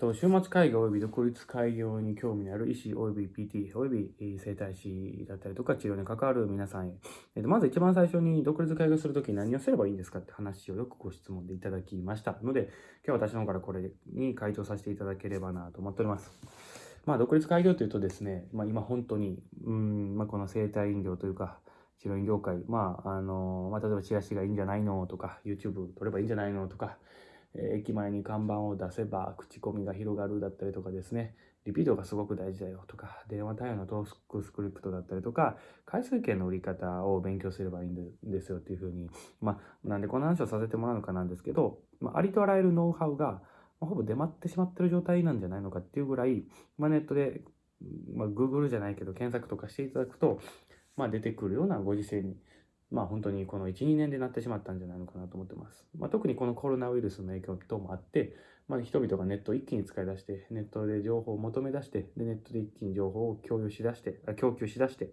と、週末会議及び独立開業に興味のある医師及び PT 及び整体師だったりとか治療に関わる皆さんへ、えっと、まず一番最初に独立開業するときに何をすればいいんですかって話をよくご質問でいただきましたので、今日は私の方からこれに回答させていただければなと思っております。まあ、独立開業というとですね、まあ、今本当に、うん、まあ、この生体飲料というか、治療院業界、まあ、あの、まあ、例えばチラシがいいんじゃないのとか、YouTube 撮ればいいんじゃないのとか、駅前に看板を出せば口コミが広がるだったりとかですね、リピートがすごく大事だよとか、電話対応のトークスクリプトだったりとか、回数券の売り方を勉強すればいいんですよっていうふうに、まあ、なんでこの話をさせてもらうのかなんですけど、まあ、ありとあらゆるノウハウが、まあ、ほぼ出回ってしまってる状態なんじゃないのかっていうぐらい、まあ、ネットで、まあ、Google じゃないけど検索とかしていただくと、まあ、出てくるようなご時世にまあ本当にこの1、2年でなってしまったんじゃないのかなと思ってます。まあ、特にこのコロナウイルスの影響等もあって、まあ、人々がネットを一気に使い出して、ネットで情報を求め出して、でネットで一気に情報を共有しだして、供給しだして、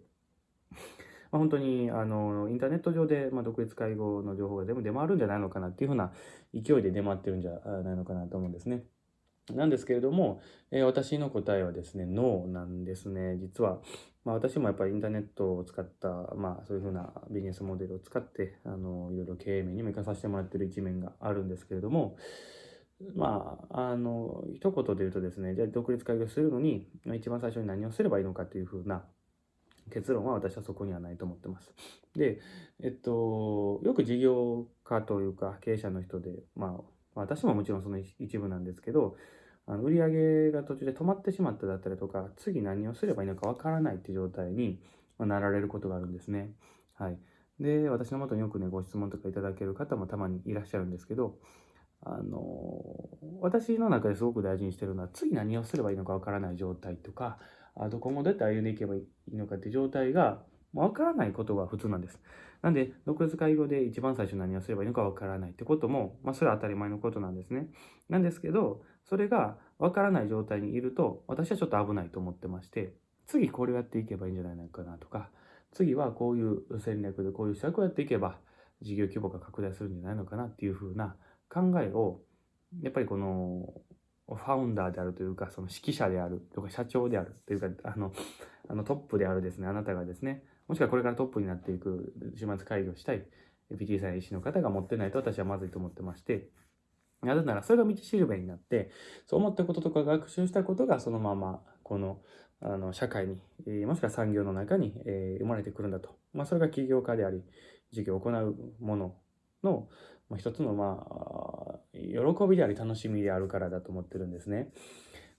まあ、本当にあのインターネット上で、まあ、独立介護の情報が全部出回るんじゃないのかなっていうふうな勢いで出回ってるんじゃないのかなと思うんですね。なんですけれども、えー、私の答えはですね、ノーなんですね。実は、まあ、私もやっぱりインターネットを使った、まあ、そういうふうなビジネスモデルを使って、あの、いろいろ経営面にも生かさせてもらってる一面があるんですけれども、まあ、あの、一言で言うとですね、じゃあ独立開業するのに、一番最初に何をすればいいのかというふうな結論は私はそこにはないと思ってます。で、えっと、よく事業家というか経営者の人で、まあ、ま私ももちろんその一部なんですけど、あの売り上げが途中で止まってしまっただったりとか、次何をすればいいのかわからないって状態になられることがあるんですね。はい。で、私のもとによくね、ご質問とかいただける方もたまにいらっしゃるんですけど、あの、私の中ですごく大事にしてるのは、次何をすればいいのかわからない状態とか、あと今後どうやって歩んでいけばいいのかって状態が、わからないことが普通なんです。なんで、独立会合で一番最初何をすればいいのかわからないってことも、まあそれは当たり前のことなんですね。なんですけど、それがわからない状態にいると、私はちょっと危ないと思ってまして、次これをやっていけばいいんじゃないのかなとか、次はこういう戦略でこういう施策をやっていけば、事業規模が拡大するんじゃないのかなっていうふうな考えを、やっぱりこの、ファウンダーであるというか、その指揮者であるとか、社長であるというか、あの、あのトップであるですね、あなたがですね、もしくはこれからトップになっていく週末会議をしたい PT さんや医師の方が持ってないと私はまずいと思ってまして、なぜならそれが道しるべになって、そう思ったこととか学習したことがそのままこのあの社会に、えー、もしくは産業の中に、えー、生まれてくるんだと。まあ、それが起業家であり、事業を行うものの、まあ、一つの、まあ、喜びであり楽しみであるからだと思ってるんですね。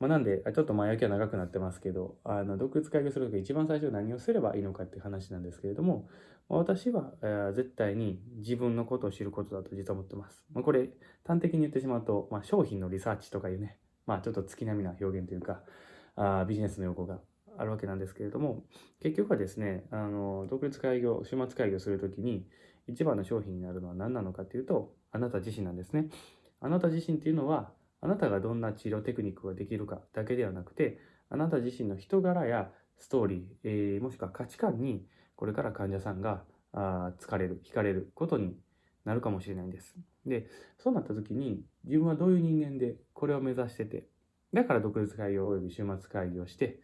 まあ、なんで、ちょっと前置きは長くなってますけど、あの、独立開業するとき一番最初何をすればいいのかっていう話なんですけれども、私は、えー、絶対に自分のことを知ることだと実は思ってます。まあ、これ、端的に言ってしまうと、まあ、商品のリサーチとかいうね、まあ、ちょっと月並みな表現というか、あビジネスの用語があるわけなんですけれども、結局はですね、あの、独立開業、週末開業するときに、一番の商品になるのは何なのかっていうと、あなた自身なんですね。あなた自身っていうのは、あなたがどんな治療テクニックができるかだけではなくて、あなた自身の人柄やストーリー、えー、もしくは価値観に、これから患者さんがあ疲れる、惹かれることになるかもしれないんです。で、そうなった時に、自分はどういう人間でこれを目指してて、だから独立会議及び週末会議をして、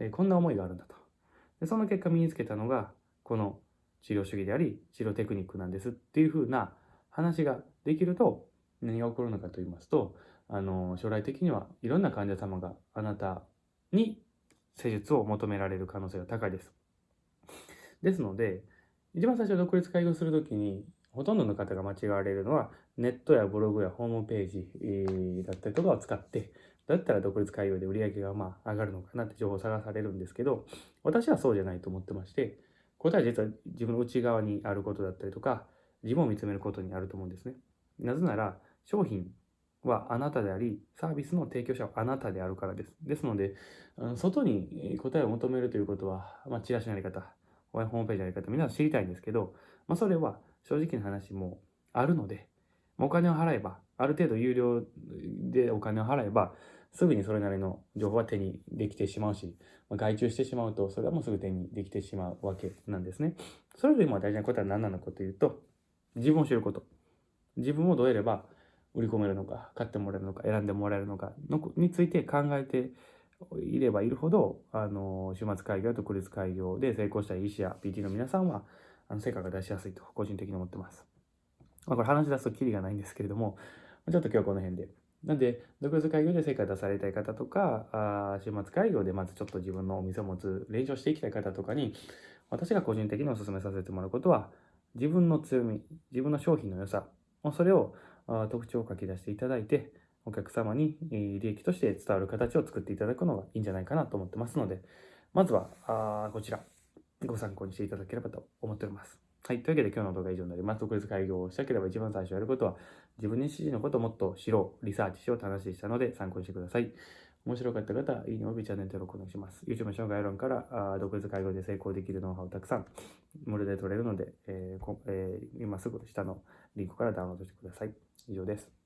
えー、こんな思いがあるんだと。でその結果身につけたのが、この治療主義であり、治療テクニックなんですっていうふうな話ができると、何が起こるのかと言いますと、あの、将来的にはいろんな患者様があなたに施術を求められる可能性が高いです。ですので、一番最初独立開業するときに、ほとんどの方が間違われるのは、ネットやブログやホームページ、だったりとかを使って、だったら独立開業で売り上げがまあ上がるのかなって情報を探されるんですけど、私はそうじゃないと思ってまして、答えは実は自分の内側にあることだったりとか、自分を見つめることにあると思うんですね。なぜなら、商品はあなたであり、サービスの提供者はあなたであるからです。ですので、外に答えを求めるということは、まあ、チラシのやり方、ホームページのやり方、皆さん知りたいんですけど、まあ、それは正直な話もあるので、お金を払えば、ある程度有料でお金を払えば、すぐにそれなりの情報は手にできてしまうし、ま外注してしまうと、それはもうすぐ手にできてしまうわけなんですね。それよりも大事なことは何なのかというと、自分を知ること。自分をどうやれば売り込めるのか、買ってもらえるのか、選んでもらえるのかのについて考えていればいるほど、あの、週末開業と独立開業で成功した医師や PT の皆さんは、あの、成果が出しやすいと、個人的に思ってます。まあ、これ話し出すとキリがないんですけれども、ちょっと今日はこの辺で。なんで、独立開業で成果出されたい方とか、あ週末開業でまずちょっと自分のお店を持つ練習していきたい方とかに、私が個人的にお勧めさせてもらうことは、自分の強み、自分の商品の良さ、それを特徴を書き出していただいて、お客様に利益として伝わる形を作っていただくのがいいんじゃないかなと思ってますので、まずはあこちら、ご参考にしていただければと思っております。はい。というわけで今日の動画は以上になります。独立開業をしたければ一番最初やることは、自分に指示のことをもっと知ろう、リサーチしようと話でしたので参考にしてください。面白かった方は、いいねおびチャンネル登録お願いします。YouTube の紹介欄からあ独立開業で成功できるノウハウをたくさん無料で取れるので、えーえー、今すぐ下のリンクからダウンロードしてください。以上です。